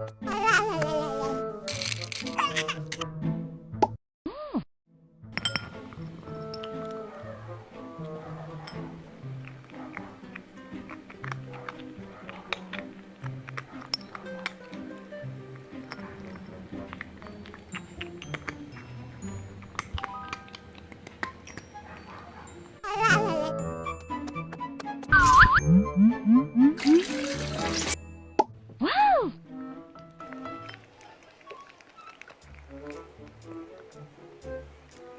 Música Thank you.